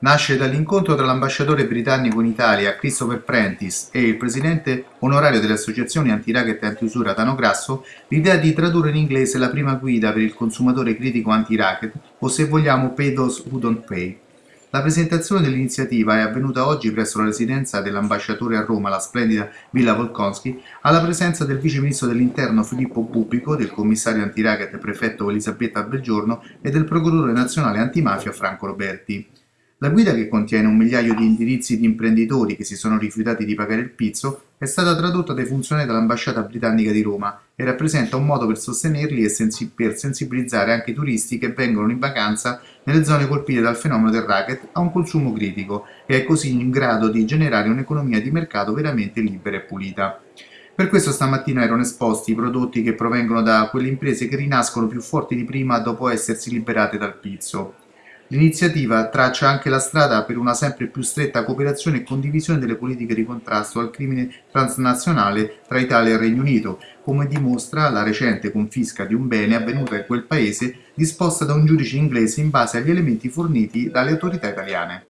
Nasce dall'incontro tra l'ambasciatore britannico in Italia Christopher Prentice e il presidente onorario delle associazioni anti-racket e anti-usura Tano Grasso l'idea di tradurre in inglese la prima guida per il consumatore critico anti-racket o se vogliamo Pay Those Who Don't Pay. La presentazione dell'iniziativa è avvenuta oggi presso la residenza dell'ambasciatore a Roma, la splendida Villa Volkonski, alla presenza del vice ministro dell'interno Filippo Bubico, del commissario anti-racket prefetto Elisabetta Belgiorno e del procuratore nazionale antimafia Franco Roberti. La guida, che contiene un migliaio di indirizzi di imprenditori che si sono rifiutati di pagare il pizzo, è stata tradotta dai funzionari dell'ambasciata britannica di Roma e rappresenta un modo per sostenerli e sensi per sensibilizzare anche i turisti che vengono in vacanza nelle zone colpite dal fenomeno del racket a un consumo critico e è così in grado di generare un'economia di mercato veramente libera e pulita. Per questo stamattina erano esposti i prodotti che provengono da quelle imprese che rinascono più forti di prima dopo essersi liberate dal pizzo. L'iniziativa traccia anche la strada per una sempre più stretta cooperazione e condivisione delle politiche di contrasto al crimine transnazionale tra Italia e Regno Unito, come dimostra la recente confisca di un bene avvenuta in quel paese disposta da un giudice inglese in base agli elementi forniti dalle autorità italiane.